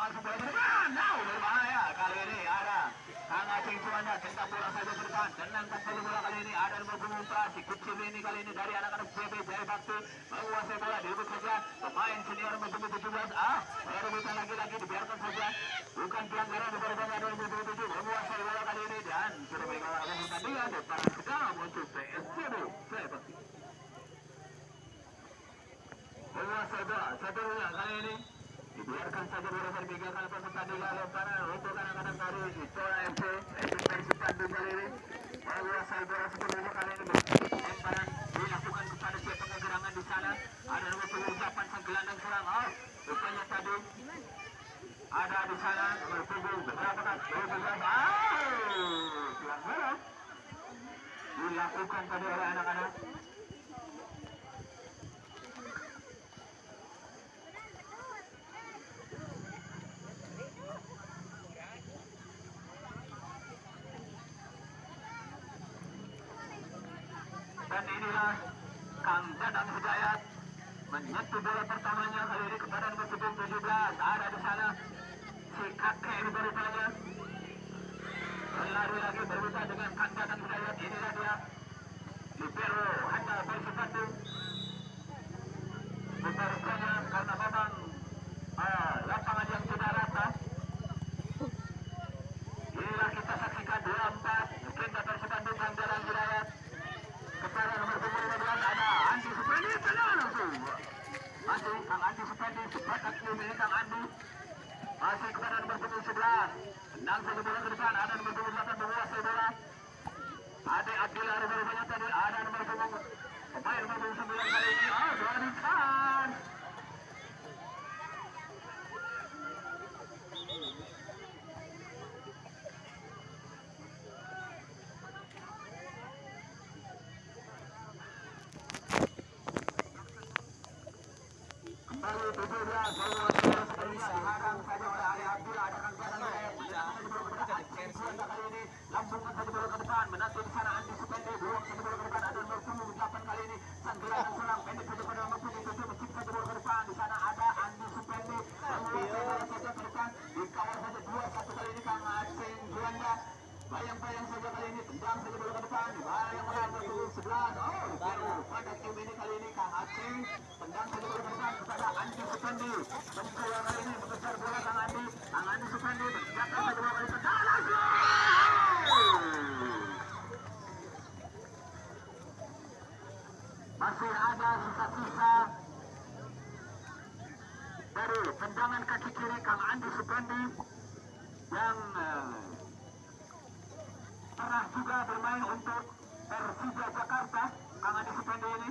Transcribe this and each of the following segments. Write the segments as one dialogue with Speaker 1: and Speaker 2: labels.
Speaker 1: langsung bola kali ini ada saja kali ini ada ini kali ini dari anak-anak bola saja pemain senior nomor punggung 17 perebutan lagi-lagi dibiarkan saja bukan pelanggaran dari pemain nomor punggung 7 menguasai bola kali ini dan sudah bola satunya kali ini dibiarkan saja bola tertinggalkan pertandingan lemparan untuk anak-anak dari Tora FC FC Persib Bandung kali ini menguasai bola sepenuhnya kali ini lemparan dilakukan kepada siapa kegerangan di sana ada punggung 8 sang gelandang serang oh rupanya tadi ada di sana punggung berapa kan nomor punggung ah pelanggaran dilakukan tadi oleh anak-anak dan inilah Kang Dadang Hidayat menyentuh bola pertamanya kali ini kepada nomor punggung 17 ada di sana. Si kakek ini berupaya berlari lagi berbuka dengan Kang Dadang Hidayat inilah dia. Libero hanya Persib Bandung Rupa-rupanya karena memang ah, lapangan yang tidak rata Inilah kita saksikan 2-4 mungkin Persib Bandung Kang Dadang Hidayat kepada nomor punggung 15 ada Andi Supendi tenang langsung masih Kang Andi Supendi sepakat ini Kang Andi masih kepada nomor punggung 11 tenang saja bola ke depan ada nomor punggung 8 menguasai bola Ade Abdillah rupanya tadi ada nomor punggung pemain nomor punggung 9 kali ini oh bola depan kembali 17 bola sepertinya dihadang saja oleh Ali Abdullah ada Kang Dadang Hidayat kali ini lambungkan saja bola ke depan menanti di sana Andi bola ke depan ada nomor punggung 8 kali ini sang gelandang serang pendek saja pada nomor punggung 7 mencip saja bola ke depan di sana ada Andi Supendi menguasai bola saja ke depan dikawal saja dua satu kali ini Kang Aceh Juanda bayang-bayang saja kali ini tendang saja bola ke depan bayang oleh nomor punggung 11 oh baru pada game ini kali ini Kang Aceh tendang saja bola ke depan kepada Andi Supendi mencoba kali ini mengejar bola Kang Andi Kang Andi Supendi menjatuhkan saja bola kali ini dan langsung masih ada sisa-sisa dari tendangan kaki kiri Kang Andi Supendi yang eh, pernah juga bermain untuk Persija Jakarta Kang Andi Supendi ini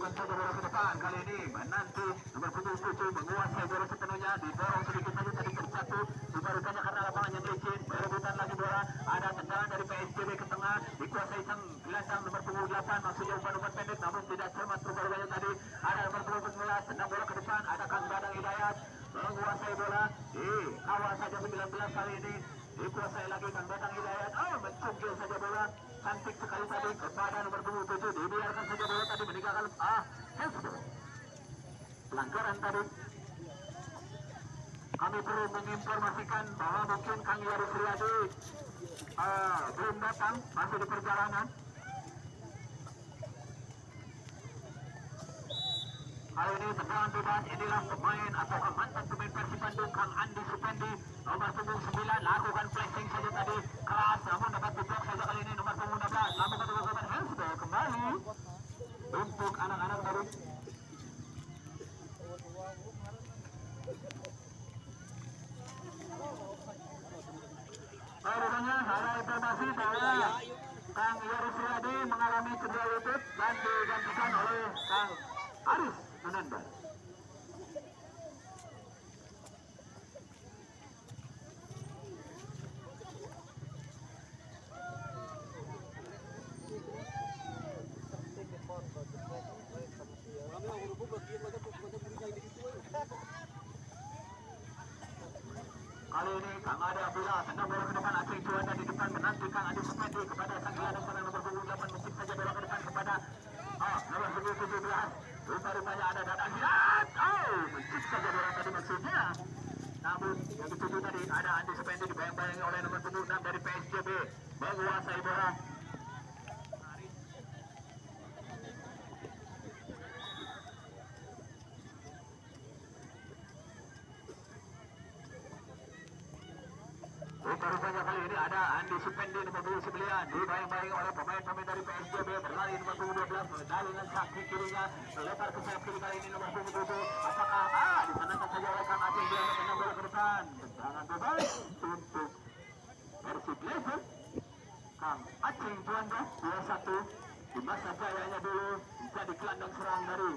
Speaker 1: Saja bola ke depan kali ini menanti nomor punggung 7 menguasai bola sepenuhnya didorong sedikit saja tadi terjatuh dibarukannya karena lapangan yang licin berebutan lagi bola ada tendangan dari PSBB ke tengah dikuasai sang gelandang nomor punggung 8 maksudnya umpan-umpan pendek namun tidak cermat perubahannya tadi ada nomor punggung 19 tendang bola ke depan ada Kang Dadang Hidayat menguasai bola di awal saja 19 kali ini dikuasai lagi Kang Dadang Hidayat oh mencungkil saja bola cantik sekali tadi kepada nomor punggung 7 dibiarkan saja bola tadi meninggalkan ah handsball pelanggaran tadi. Kami perlu menginformasikan bahwa mungkin Kang Yari Suryadi uh, belum datang masih di perjalanan. Kali ini tendangan bebas inilah pemain atau mantan pemain Persib Bandung Kang Andi Supendi. Nomor punggung 9 lakukan flashing saja tadi. Keras namun dapat diblok saja kali ini nomor punggung 16 namun kata kata handsball kembali untuk anak-anak dari Oh, rupanya ada informasi bahwa Kang Yoris Riyadi mengalami cedera lutut dan digantikan oleh Kang Aris Ananda. Ade Abdullah tendang bola ke depan Aceh Juanda di depan menanti Kang Ade Supendi kepada sang gelandang serang nomor punggung 8 mencip saja bola ke depan kepada oh, nomor punggung 17 rupa-rupanya ada Dadang Hilat oh mencip saja bola tadi maksudnya namun yang dituju tadi ada Andi Supendi dibayang-bayangi oleh nomor punggung 6 dari PSJB menguasai bola Rupa-rupanya kali ini ada Andi Supendi nomor 29 dibayang-bayangi oleh pemain-pemain dari PSJB berlari nomor punggung 12 medali dengan kaki kirinya melebar ke sayap kiri kali ini nomor punggung 7 apakah ah disenangkan saja oleh Kang Aceh dia menendang bola ke depan. Tendangan bebas untuk Persib Level Kang Aceh Juanda 2-1 di masa jayanya dulu jadi gelandang serang dari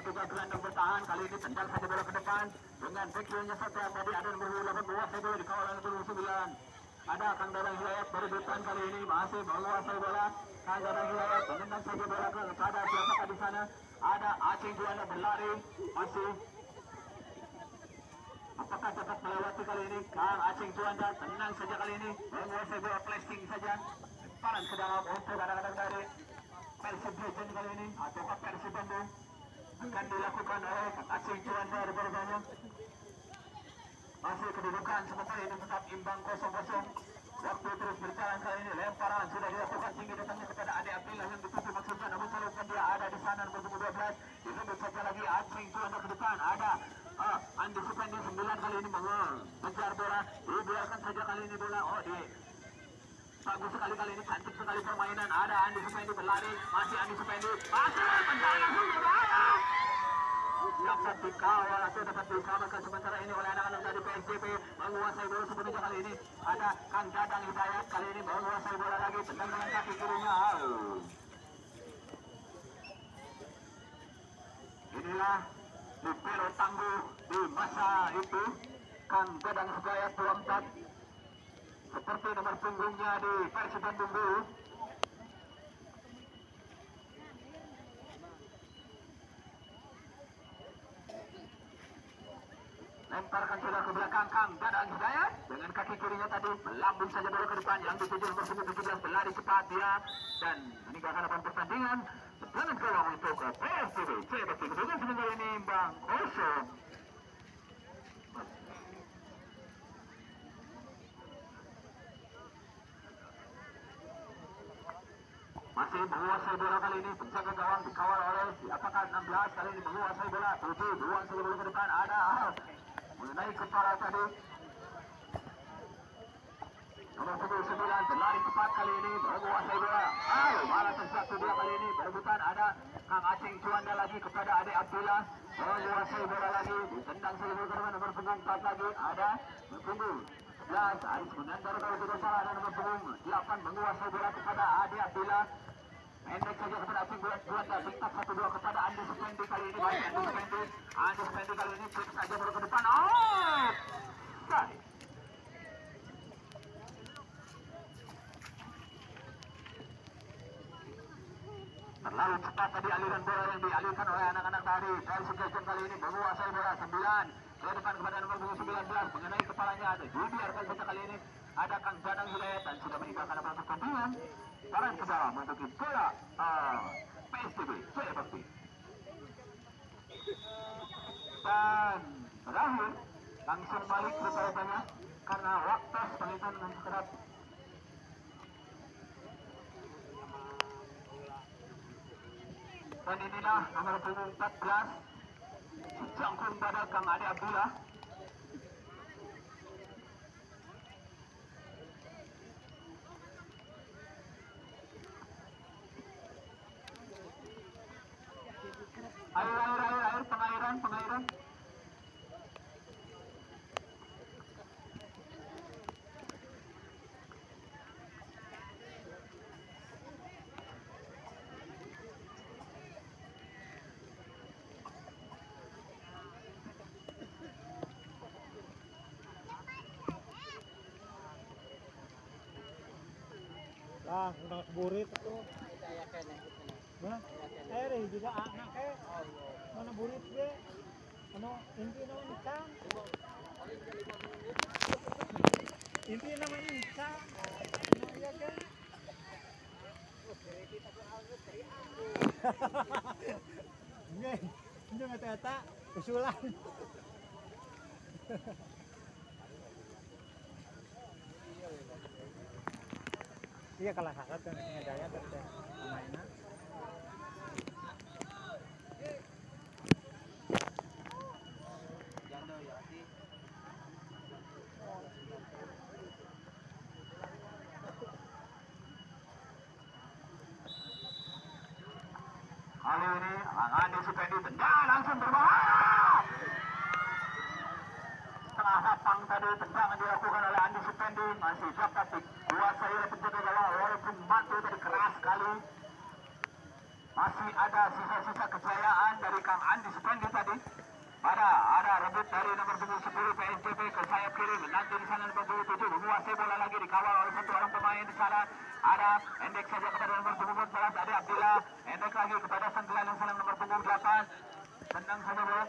Speaker 1: ketika gelandang bertahan kali ini tendang saja bola ke depan dengan backnya satu tadi ada nomor 8 menguasai bola di kawalan nomor 9 ada Kang Dadang Hidayat berebutan kali ini masih menguasai bola. Kang Dadang Hidayat menendang saja bola ke kepada siapakah di sana? Ada Aceh Juanda berlari masih. Apakah dapat melewati kali ini? Kang Aceh Juanda tenang saja kali ini menguasai bola plastik saja. Lemparan ke dalam untuk kadang-kadang dari Persib Legend kali ini ataukah Persib Bandung akan dilakukan oleh Aceh Juanda berbeda masih kedudukan sementara ini tetap imbang kosong-kosong. Waktu terus berjalan kali ini lemparan sudah dilakukan tinggi datangnya kepada Ade Abdillah yang dituju maksudnya. Namun salurkan dia ada di sana nomor 12 disebut saja lagi Aceh Juanda ke depan. Ada ah, Andi Supendi 9 kali ini mengejar bola. Dibiarkan saja kali ini bola. Oh di bagus sekali kali ini cantik sekali permainan. Ada Andi Supendi berlari. Masih Andi Supendi. Masih tendangan berbahaya dapat dikawal atau dapat diselamatkan sementara ini oleh anak-anak dari PSJP menguasai bola sebelumnya kali ini. Ada Kang Dadang Hidayat kali ini menguasai bola lagi. Tendang dengan kaki kirinya. Inilah Libero tangguh di masa itu. Kang Dadang Hidayat 24 seperti nomor punggungnya di Persib Bandung dulu. Lemparkan sudah ke belakang Kang. Dadang Hidayat dengan kaki kirinya tadi melambung saja bola ke depan. Yang dituju nomor punggung 17 berlari cepat dia dan meninggalkan lapangan pertandingan. Dengan gawang untuk PSTB CBT kedudukan sementara ini Bang kosong masih menguasai bola kali ini. Penjaga gawang dikawal oleh apakah 16 kali ini menguasai bola 7 buang saja bola ke depan. Ada mengenai kepala tadi. Nomor punggung 9 berlari cepat kali ini menguasai bola ah, malah terjatuh dia kali ini. Berebutan ada Kang Aceh Juanda lagi kepada Ade Abdullah. Menguasai bola lagi. Ditendang saja bola ke depan nomor punggung 4 lagi. Ada punggung 11 Aris Munandar kalau tidak salah ada nomor punggung 8 menguasai bola kepada Ade Abdullah Pendek saja kepada Aceh buat buat bintang satu dua kepada Andi Supendi kali ini baik Andi Supendi Andi kali ini cek saja baru ke depan oh terlalu cepat tadi aliran bola yang dialirkan oleh anak-anak dari dari Suggestion kali ini menguasai bola 9 ke depan kepada nomor 19 mengenai kepalanya ada dibiarkan saja kali ini ada Kang Jadang Hidayat dan sudah meninggalkan lapangan pertandingan sekarang ke dalam untuk bola uh, Bakti. Dan terakhir langsung balik rupanya karena waktu penelitian dengan sekedar dan inilah nomor punggung 14 jangkung pada Kang Ade Abdullah
Speaker 2: Ah, udah burit itu. Rin, juga anak eh. Mana burit dia? Ano, hindi naman ikan. Hindi naman ikan. Ano iya kan? Hindi, hindi matata. Usulan. Iya kalah sakat kan ngedaya teh pemainnya.
Speaker 1: Kali ini Andi Supendi tendang langsung berbahaya. Tengah lapang tadi tendangan dilakukan oleh Andi Supendi masih dapat oleh penjaga gawang walaupun batu tadi keras sekali. Masih ada sisa-sisa kejayaan dari Kang Andi Supendi tadi. Ada ada rebut dari nomor punggung 10 PSDB ke sayap kiri nanti di sana nomor punggung 7 menguasai bola lagi dikawal oleh satu orang pemain di sana ada endek saja kepada nomor punggung 14 ada Abdillah endek lagi kepada Senggelan yang sana nomor punggung 8 tendang saja bola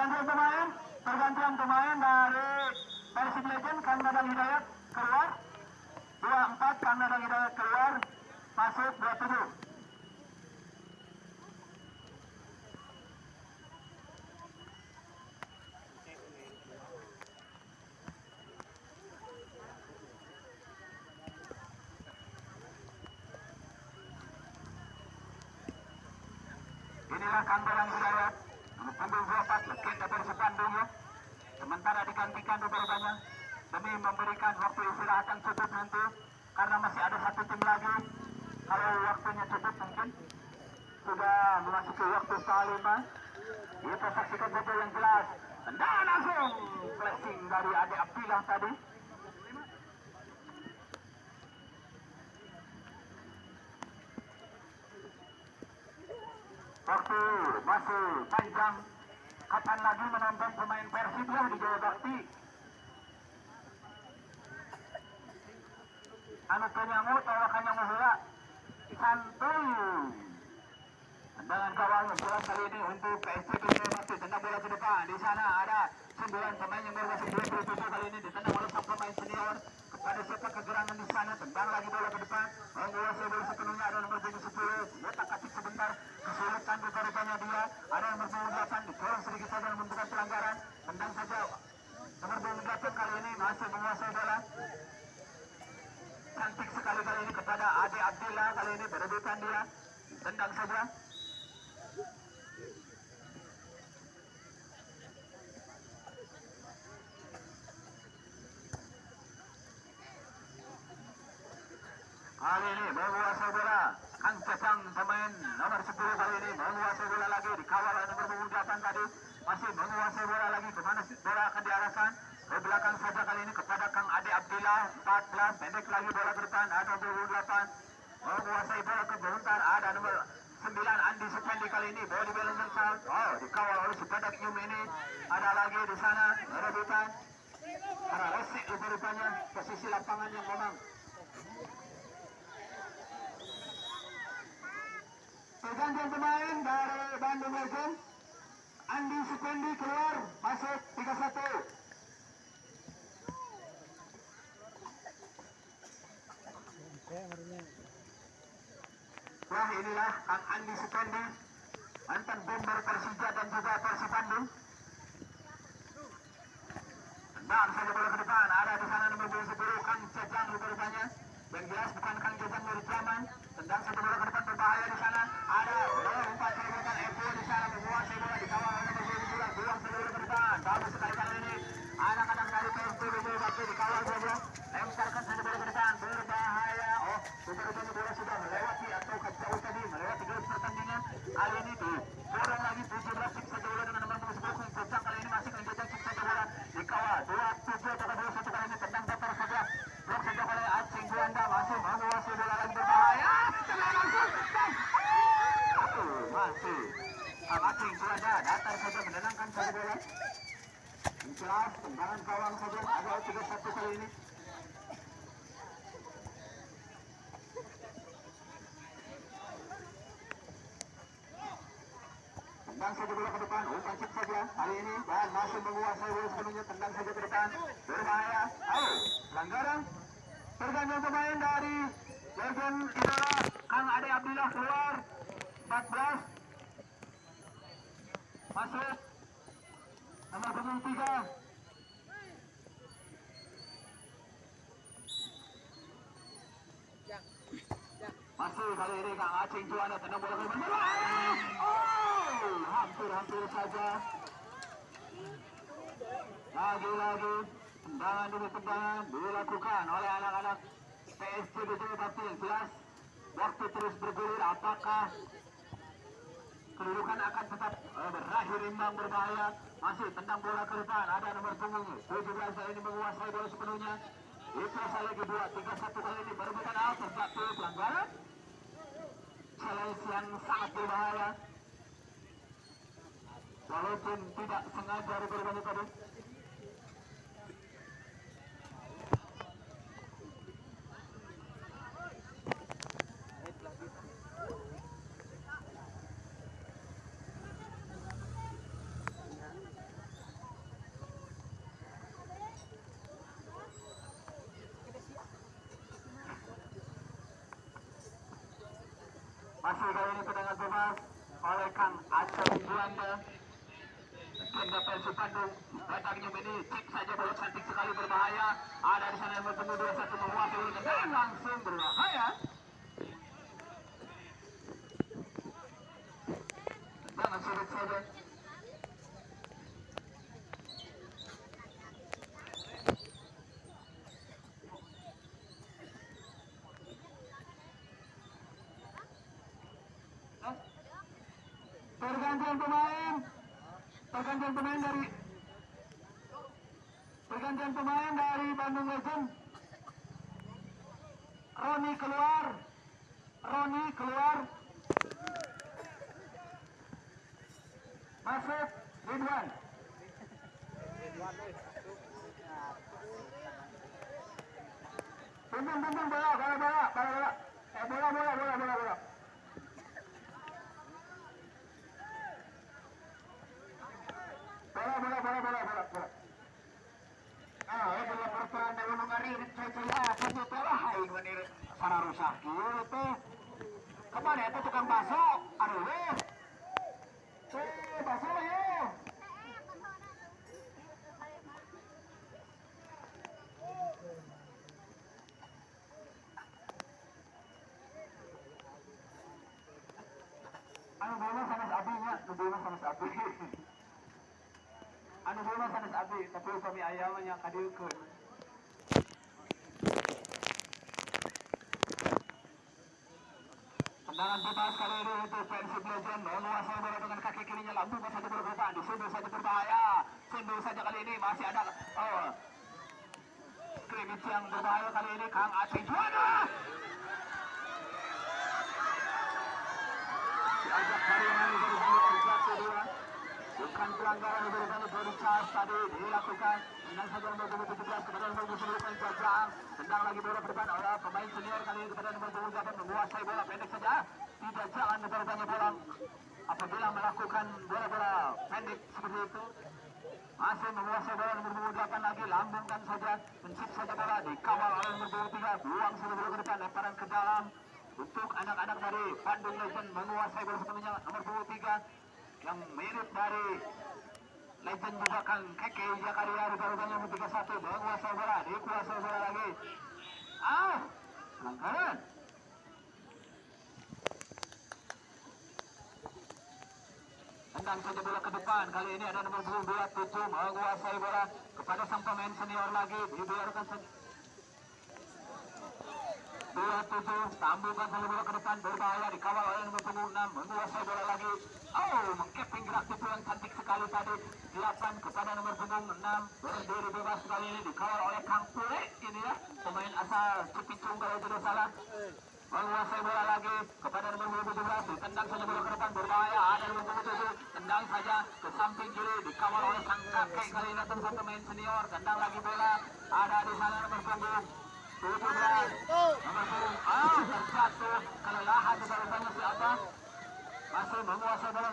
Speaker 1: pergantian pemain pergantian pemain dari Persib Legend Kang Dadang Hidayat keluar. 24 Kang Dadang Hidayat keluar. Masuk 27 Inilah Hidayat. nomor punggung 24 legenda Persib Bandung ya. Sementara digantikan rupanya demi memberikan waktu istirahat yang cukup nanti karena masih ada satu tim lagi. Kalau waktunya cukup mungkin sudah memasuki waktu setengah lima. Kita saksikan saja yang jelas. Dan langsung flashing dari Ade Abdillah tadi. Waktu masih panjang. Kapan lagi menonton pemain Persib ya di Jawa Bakti? Anu penyangu tawakannya muhula. Santuy. Dengan kawal bola kali ini untuk Jawa Bakti. Tendang bola ke depan. Di sana ada sembilan pemain yang berwajib 27 kali ini ditendang oleh sang pemain senior kepada siapa kegerangan di sana tendang lagi bola ke depan menguasai bola sepenuhnya ada nomor punggung 10 letak kaki sebentar kesulitan rupanya dia ada punggung 8 dikorong sedikit saja membentukkan pelanggaran. Tendang saja nomor punggung 8 kali ini masih menguasai bola. Cantik sekali kali ini kepada Ade Abdillah kali ini berebutan dia. Tendang saja. Kali ini menguasai bola. Kang Cecang pemain nomor 10 kali ini menguasai bola lagi. Dikawal oleh nomor punggung 8 tadi. Masih menguasai bola lagi. Ke mana sih bola akan diarahkan? Ke belakang saja kali ini kepada Kang Ade Abdillah. 14. Pendek lagi bola ke depan. Ada nomor punggung 8. Menguasai bola ke bentar. Ada nomor 9 Andi Supendi kali ini. Bola di balance. Oh, dikawal oleh Supedak Yum ini. Ada lagi di sana. Rebutan. Karena resik rupanya posisi lapangan yang memang Pergantian pemain dari Bandung Legend. Andi Supendi keluar, masuk 31.
Speaker 2: Kayak marinya.
Speaker 1: Wah inilah Kang Andi Supendi, mantan bomber Persija dan juga Persib Bandung. Tendang saja bola ke depan, ada di sana nomor 10 Kang Cejang rupanya. Yang jelas bukan Kang Cejang dari Jaman. Tendang satu bola ke depan berbahaya di sana. Ada bola umpan serobotan Eko di sana menguasai bola di kawal oleh nomor 12. Buang satu bola ke depan. Bagus sekali kali ini. Anak-anak dari PSB Jawa Bakti dikawal bola. Lemparkan saja bola ke depan. Berbahaya. Oh, rupanya bola sudah melewati atau jauh tadi melewati garis pertandingan. Kali ini di kurang lagi 17 siksa bola dengan nomor 10 Kang Cejang kali ini masih Kang Cejang siksa bola dikawal. Dua 31 kali ini. Tendang saja bola ke depan. Umpan chip saja. Kali ini dan masih menguasai bola sepenuhnya. Tendang berbahaya. Pelanggaran. Pergantian pemain dari Kang Ade keluar. 14 masuk. Nomor punggung 3 masih kali ini Kang Acing Juanda tendang bola ke oh hampir-hampir saja lagi-lagi tendangan demi tendangan dilakukan oleh anak-anak PSG Bejaya Bakti yang jelas waktu terus bergulir apakah kedudukan akan tetap berakhir imbang berbahaya masih tendang bola ke depan ada nomor punggung 17 kali ini menguasai bola sepenuhnya. Ipras lagi dua tiga satu kali ini berebutan out terjatuh pelanggaran yang sangat berbahaya. Walaupun tidak sengaja diberbalik tadi masih kali ini tendangan bebas oleh Kang Aceh Juanda Ganda Persib Bandung datangnya ini cek saja bola cantik sekali berbahaya. Ada di sana yang bertemu dua satu menguasai bola dan langsung berbahaya. Jangan sulit saja pergantian pemain pergantian pemain dari pergantian pemain dari Bandung Legend Roni keluar Roni keluar masuk Ridwan Pimpin, pimpin, bola, bola, bola, bola, bola, eh, bola, bola, bola, bola, bola. Bola, bola, bola, bola, bola, bola. Ah, eh, bola pertuan dari gunung hari ini saya satu telah hai menir para rusak kieu teh. Itu tukang bakso? Aduh. Eh, bakso ya. Anu bola sanes abi nya, nu bola sanes abi. Anu bola sanes abi, tapi upami ayam nya kadieukeun. Tendangan bebas kali ini untuk Persib Legend menguasai bola dengan kaki kirinya lambung saja bergerak disundur saja berbahaya. Sundur saja kali ini masih ada oh, skrimmage yang berbahaya kali ini Kang Aceh juara diajak hari-hari berbalik terjatuh dia bukan pelanggaran berbalik body charge tadi dilakukan tendang saja nomor 17 kepada nomor 19 Jajang tendang lagi bola depan oleh pemain senior kali ini kepada nomor 28 menguasai bola pendek saja. Tidak jangan berbanyak bola. Apabila melakukan bola-bola pendek seperti itu masih menguasai bola nomor 28 lagi. Lambungkan saja mencip saja bola dikawal oleh nomor 23 buang saja bola ke depan lemparan ke dalam. Untuk anak-anak dari Bandung Legend menguasai bola sepenuhnya nomor 23 yang mirip dari Legend juga kan Keke Jakaria rupa-rupanya nomor 31 menguasai bola dikuasai bola lagi. Ah pelanggaran tendang saja bola ke depan kali ini ada nomor 27 menguasai bola kepada sang pemain senior lagi dibiarkan saja dua tujuh tambahkan saja bola ke berbahaya dikawal oleh nomor punggung enam menguasai bola lagi oh mengkeping gerak tipu cantik sekali tadi delapan kepada nomor punggung enam berdiri bebas kali ini dikawal oleh Kang Pule ini ya pemain asal Cipicung kalau tidak salah menguasai bola lagi kepada nomor 17 tendang saja bola ke depan berbahaya ada nomor 27 tendang saja ke samping kiri dikawal oleh sang kakek kali ini datang satu pemain senior tendang lagi bola ada di sana nomor punggung 17 nomor punggung terjatuh kelelahan di bawahnya siapa masih menguasai nomor